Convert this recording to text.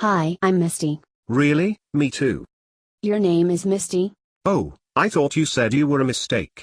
Hi, I'm Misty. Really? Me too. Your name is Misty? Oh, I thought you said you were a mistake.